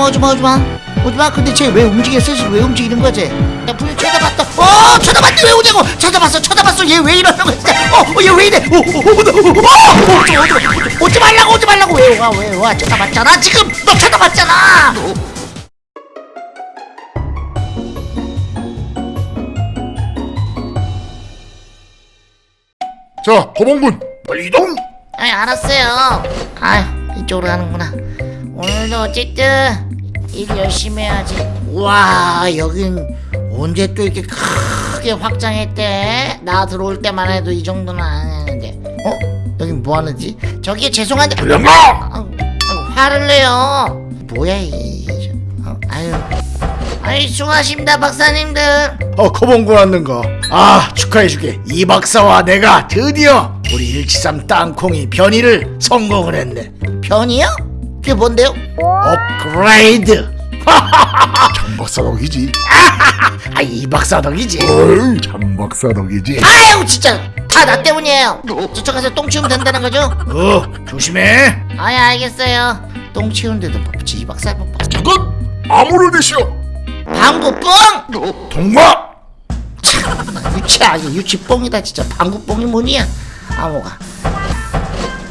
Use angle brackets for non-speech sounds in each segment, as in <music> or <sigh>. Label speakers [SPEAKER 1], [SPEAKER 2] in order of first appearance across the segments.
[SPEAKER 1] 오지마 오지마 오지마 오지마 근데 쟤 왜 움직였어 지금 왜 움직이는 거지 야 분명 쳐다봤다 어 쳐다봤는데 왜 오냐고 쳐다봤어 쳐다봤어 얘 왜 이러는 거야 진짜 어얘 왜 이래 오오오오오 오지 말라고 오지 말라고 왜와왜와 쳐다봤잖아 지금 너 쳐다봤잖아
[SPEAKER 2] 자, 거봉군 빨리 이동.
[SPEAKER 1] 아이 알았어요 아 이쪽으로 가는구나 오늘도 어쨌든 일 열심히 해야지. 와 여긴 언제 또 이렇게 크게 확장했대? 나 들어올 때만 해도 이 정도는 안 했는데. 어? 여긴 뭐하는지? 저기 죄송한데.
[SPEAKER 2] 그래마.
[SPEAKER 1] 아, 아, 화를 내요. 뭐야 이게 어, 아유. 아이 수고하십니다 박사님들.
[SPEAKER 3] 어 거봉군 왔는가? 아 축하해주게. 이 박사와 내가 드디어 우리 일치삼 땅콩이 변이를 성공을 했네.
[SPEAKER 1] 변이요? 그게 뭔데요?
[SPEAKER 3] 업그레이드 <laughs>
[SPEAKER 2] 장박사 덕이지.
[SPEAKER 3] 아 이 박사 덕이지
[SPEAKER 2] 어이, 장박사 덕이지.
[SPEAKER 1] 아유 진짜 다 나 때문이에요 저쪽 가서 똥 치우면 된다는 거죠?
[SPEAKER 3] 어 조심해
[SPEAKER 1] 아예 알겠어요 똥 치우는데도 법지 이 박사 뭐
[SPEAKER 2] 저건 아무를 내시오.
[SPEAKER 1] 방구뽕!
[SPEAKER 2] 동마.
[SPEAKER 1] 참 유치하게 유치뽕이다 진짜 방구뽕이 뭐냐 아모가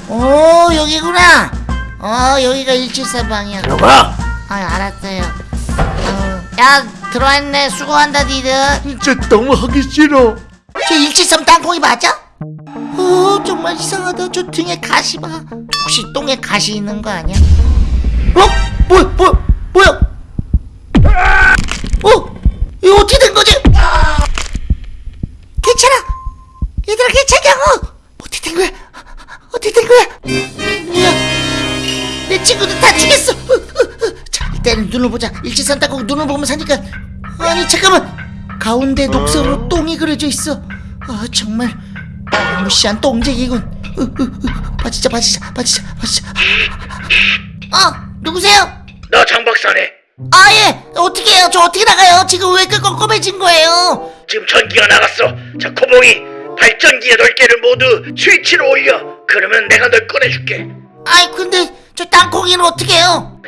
[SPEAKER 1] 오 여기구나 어 여기가 173방이야
[SPEAKER 3] 들어가
[SPEAKER 1] 아 알았어요 아유, 야 들어왔네 수고한다 니들
[SPEAKER 3] 진짜 너무 하기 싫어
[SPEAKER 1] 저173 땅콩이 맞아? 어 정말 이상하다 저 등에 가시 봐 혹시 똥에 가시 있는 거 아니야? 어? 뭐, 뭐, 뭐야? 일치산 땅콩 눈을 보면서 하니까. 아니 잠깐만. 가운데 녹색으로 똥이 그려져 있어. 아 정말. 무시한 똥쟁이군. 으, 으, 으. 빠지자 빠지자 빠지자 빠지자. 어 누구세요?
[SPEAKER 3] 나 장박사네.
[SPEAKER 1] 아예. 어떻게 해요? 저 어떻게 나가요? 지금 왜 이렇게 껌껌해진 거예요?
[SPEAKER 3] 지금 전기가 나갔어. 자 코봉이 발전기의 넓개를 모두 스위치로 올려. 그러면 내가 널 꺼내줄게.
[SPEAKER 1] 아이 근데 저 땅콩이는 어떻게 해요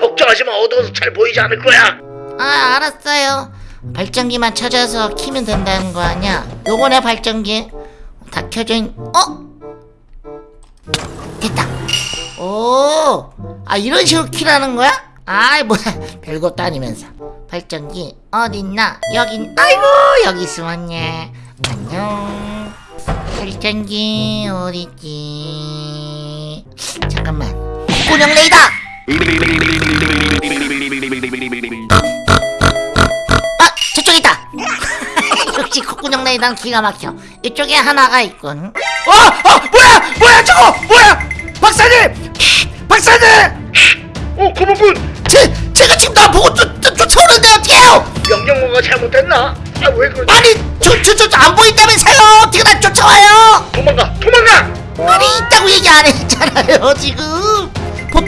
[SPEAKER 3] 걱정하지 마. 어두워서 잘 보이지 않을 거야.
[SPEAKER 1] 아 알았어요. 발전기만 찾아서 키면 된다는 거 아니야? 요거네 발전기 다 켜져 있... 어? 됐다. 오 아 이런 식으로 키라는 거야? 아이 뭐야 <laughs> 별것도 아니면서. 발전기 어딨나? 여긴 아이고 여기 숨었네. 안녕. 발전기 어딨지? 잠깐만. 콧구녕 레이더 아 저쪽에 있다 <laughs> 역시 콧구녕 레이더는 기가 막혀 이쪽에 하나가 있군
[SPEAKER 3] 어! 어! 뭐야! 뭐야 저거! 뭐야! 박사님! 박사님! 어 코봉군
[SPEAKER 1] 제, 제가 지금 나 보고 쫓, 쫓, 쫓아오는데 어떡해요
[SPEAKER 3] 명령어가 잘못됐나? 아 왜 그러지?
[SPEAKER 1] 아니 저 저 저 안 보인다면서요 어떻게 날 쫓아와요
[SPEAKER 3] 도망가 도망가!
[SPEAKER 1] 아니 있다고 얘기 안 했잖아요 지금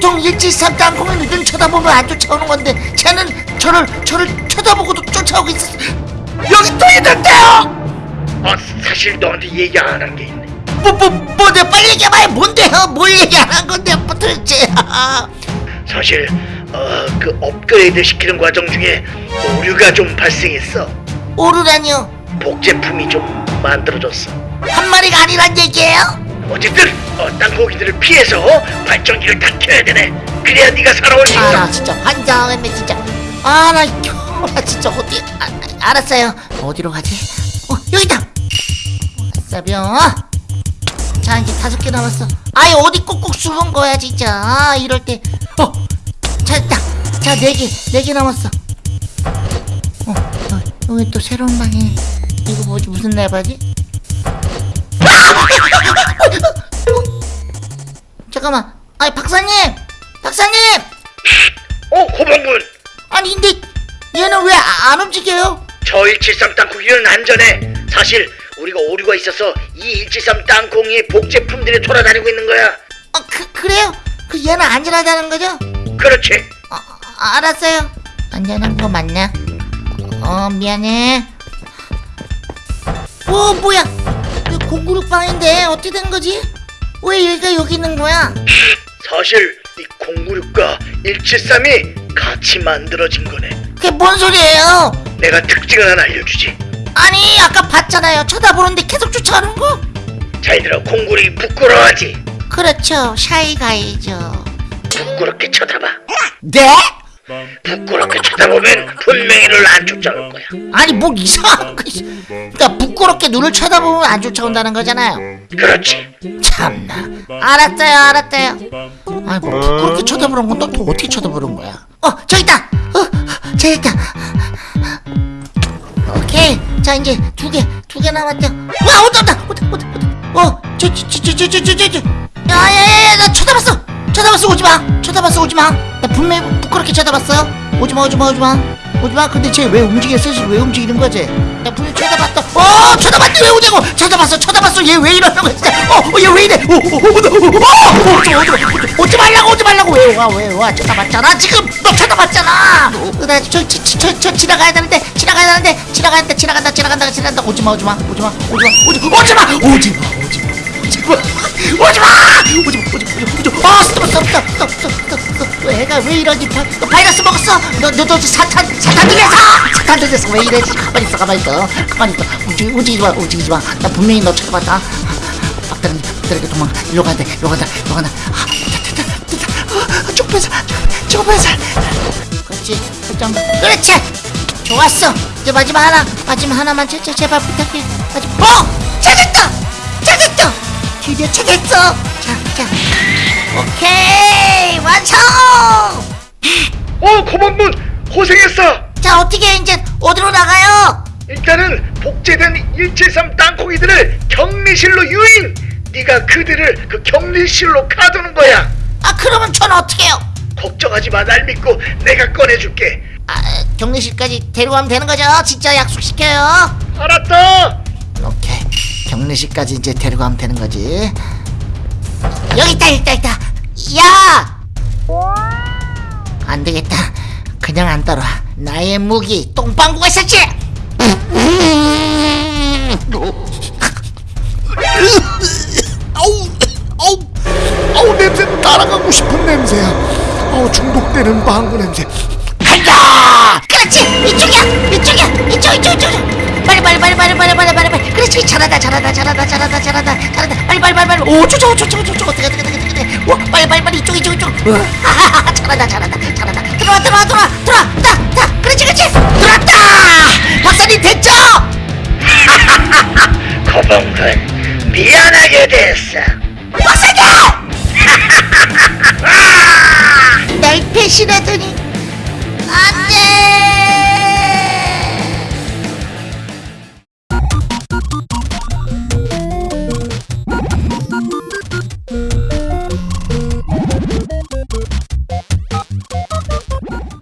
[SPEAKER 1] 보통 일지삼 땅콩이 눈 쳐다보면 안 쫓아오는 건데 쟤는 저를 저를 쳐다보고도 쫓아오고 있었어 여기 또 있는데요!
[SPEAKER 3] 아 사실 너한테 얘기 안 한 게 있네.
[SPEAKER 1] 뭐 뭐 뭐 내가 빨리 얘기해봐요. 뭔데요? 뭘 얘기 안 한 건데 뭐 도대체. <laughs>
[SPEAKER 3] 사실 어, 그 업그레이드 시키는 과정 중에 오류가 좀 발생했어.
[SPEAKER 1] 오르라니요
[SPEAKER 3] 복제품이 좀 만들어졌어.
[SPEAKER 1] 한 마리가 아니란 얘기예요
[SPEAKER 3] 어쨌든 어, 땅콩이들을 피해서 발전기를 다 켜야 되네. 그래야 네가 살아올 수 있어.
[SPEAKER 1] 아나 진짜 환장했네 진짜. 아나 나 진짜. 어디 아, 아, 알았어요. 어디로 가지? 어 여기다. 싸병 자 이제 다섯 개 남았어. 아이 어디 꼭꼭 숨은 거야 진짜. 아 이럴 때어 찾았다. 자네개네 개 남았어. 어 여기, 여기 또 새로운 방에. 이거 뭐지? 무슨 레바지 잠깐만 아이 박사님 박사님
[SPEAKER 3] 어 고봉군
[SPEAKER 1] 아니 근데 얘는 왜 안 움직여요?
[SPEAKER 3] 저 173 땅콩이는 안전해 사실 우리가 오류가 있어서 이 173 땅콩이 복제품들이 돌아다니고 있는 거야
[SPEAKER 1] 어, 그, 그래요? 그 얘는 안전하다는 거죠?
[SPEAKER 3] 그렇지
[SPEAKER 1] 어, 아, 알았어요 안전한 거 맞나? 어 미안해 오 뭐야 공구룩방인데 어떻게 된 거지? 왜 얘가 여기 있는 거야?
[SPEAKER 3] 사실 이 096과 173이
[SPEAKER 4] 같이 만들어진 거네.
[SPEAKER 1] 그게 뭔 소리예요?
[SPEAKER 4] 내가 특징을 하나 알려주지.
[SPEAKER 1] 아니 아까 봤잖아요. 쳐다보는데 계속 쫓아가는 거.
[SPEAKER 4] 잘 들어, 콩구리 부끄러워하지.
[SPEAKER 1] 그렇죠. 샤이가이죠.
[SPEAKER 4] 부끄럽게 쳐다봐.
[SPEAKER 1] 네?
[SPEAKER 4] 부끄럽게 쳐다보면 분명히 널안 쫓아올 거야.
[SPEAKER 1] 아니 뭐 이상한 거 있어. 그러니까 부끄럽게 눈을 쳐다보면 안 쫓아온다는 거잖아요.
[SPEAKER 4] 그렇지.
[SPEAKER 1] 참나. 알았어요, 알았어요. 아니 뭐 부끄럽게 쳐다보는 건 또 어떻게 쳐다보는 거야? 어 저기 있다. 어 저기 있다. 오케이. 자 이제 두 개, 두 개 남았죠. 와 온다 온다 온다 온다 온다. 어 저 저 저 저 저 저저. 야야야야 나 쳐다봤어. 쳐다봤어 오지 마. 쳐다봤어 오지 마. 나 분명히 부끄럽게 쳐다봤어요. 오지 마 오지 마 오지 마. 오지 마. 근데 쟤 왜? 슬슬 왜 움직이는 거지? 나 분명 히 쳐다봤다. 어 쳐다봤는데 왜 오냐고? 쳐다봤어 쳐다봤어. 얘왜 거야 진짜? 어얘 왜 이래? 오오오오오 오지 마 오지 마 오지 말라고 오지 말라고 왜와왜 와? 쳐다봤잖아 지금 너 쳐다봤잖아. 나저저저 지나가야 되는데 지나가야 되는데 지나가야 돼 지나간다 지나간다 지나간다 오지 마 오지 마 오지 마 오지 마 오지 마 오지 마 오지 마 오지 마 오지 마오 지마 오지 마 오지 마 오지 마 아 스톱 스톱 스톱 스톱 스톱 스톱 애가 왜 이러지 바, 너 바이러스 먹었어 너너너 사탄 사탄 들렸어 사탄 들렸어 왜 이래 가만히 있어 가만히 있어 가만히 있어 움직이 움직이지 마 움직이지 마 나 분명히 너 쳐다봤다 막다른 막다르게 도망 일로 간다 일로 간다 일로 간다 아 됐다 됐다 됐다 좁혀서 좁혀서 그렇지 결정 그렇지 좋았어 이제 마지막 하나 마지막 하나만 제, 제, 제발 부탁해 마지막 어 찾았다 드디어 찾았어 자자 오케이 완성
[SPEAKER 4] 어, 고만문 고생했어.
[SPEAKER 1] 자 어떻게 이제 어디로 나가요
[SPEAKER 4] 일단은 복제된 173 땅콩이들을 격리실로 유인. 네가 그들을 그 격리실로 가두는 거야.
[SPEAKER 1] 아 그러면 전 어떻게 해요
[SPEAKER 4] 걱정하지 마, 날 믿고 내가 꺼내줄게.
[SPEAKER 1] 아 격리실까지 데려가면 되는 거죠 진짜 약속시켜요
[SPEAKER 4] 알았다.
[SPEAKER 1] 경례식까지 이제 데리고 가면 되는 거지. 여기 있다 있다 있다. 야! 안 되겠다. 그냥 안 따라. 나의 무기 똥방구가 있었지?
[SPEAKER 2] 아우 아우 아우 냄새 날아가고 싶은 냄새야. 아우 중독되는 방구 냄새.
[SPEAKER 1] 간다! 그렇지! 이쪽이야! 이쪽이야! 이쪽 이쪽 이쪽 빨리 빨리 빨리 빨리 빨리 빨리 빨리. 잘한다 잘한다 잘한다 잘한다 잘한다. 잘한다. 빨리 빨리 빨리 빨리. 오 저저 저저 저저 어떻게 어떻게 어떻게 어떻게. 와 빨리 빨리 빨리. 이쪽 이쪽 이쪽. <laughs> 잘한다 잘한다 잘한다. 들어와 들어와 들어와 들어와. 따따 그렇지 그렇지. 들어왔다. 박사님 됐죠? <laughs>
[SPEAKER 4] 거봉군 미안하게 됐어.